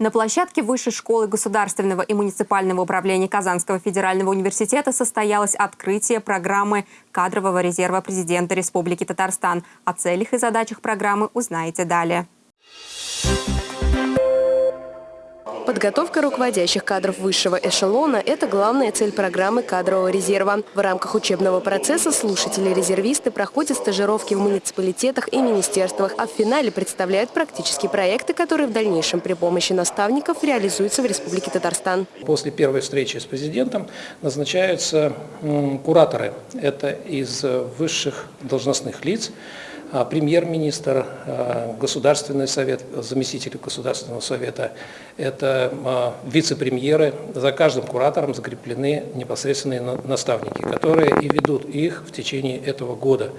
На площадке Высшей школы государственного и муниципального управления Казанского федерального университета состоялось открытие программы кадрового резерва президента Республики Татарстан. О целях и задачах программы узнаете далее. Подготовка руководящих кадров высшего эшелона – это главная цель программы кадрового резерва. В рамках учебного процесса слушатели-резервисты проходят стажировки в муниципалитетах и министерствах, а в финале представляют практические проекты, которые в дальнейшем при помощи наставников реализуются в Республике Татарстан. После первой встречи с президентом назначаются кураторы. Это из высших должностных лиц, премьер-министр, а, Государственный совет, заместитель Государственного совета, это а, вице-премьеры. За каждым куратором закреплены непосредственные наставники, которые и ведут их в течение этого года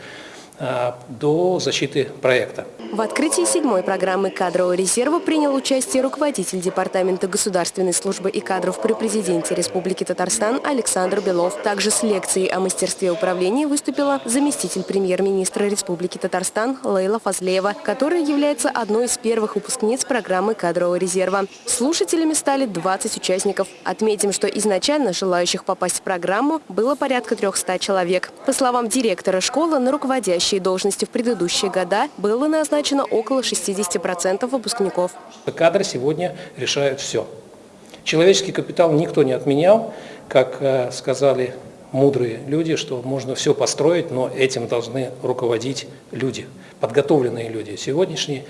до защиты проекта. В открытии седьмой программы кадрового резерва принял участие руководитель Департамента государственной службы и кадров при президенте Республики Татарстан Александр Белов. Также с лекцией о мастерстве управления выступила заместитель премьер-министра Республики Татарстан Лейла Фазлеева, которая является одной из первых выпускниц программы кадрового резерва. Слушателями стали 20 участников. Отметим, что изначально желающих попасть в программу было порядка 300 человек. По словам директора школы, на руководящие должности в предыдущие года было назначено около 60% выпускников. Кадры сегодня решают все. Человеческий капитал никто не отменял, как э, сказали мудрые люди, что можно все построить, но этим должны руководить люди, подготовленные люди. Сегодняшний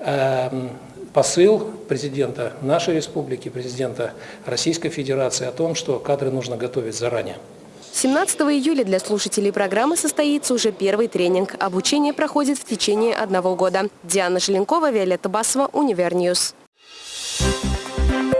э, посыл президента нашей республики, президента Российской Федерации о том, что кадры нужно готовить заранее. 17 июля для слушателей программы состоится уже первый тренинг. Обучение проходит в течение одного года. Диана Желенкова, Виолетта Басова, Univer News. Thank you.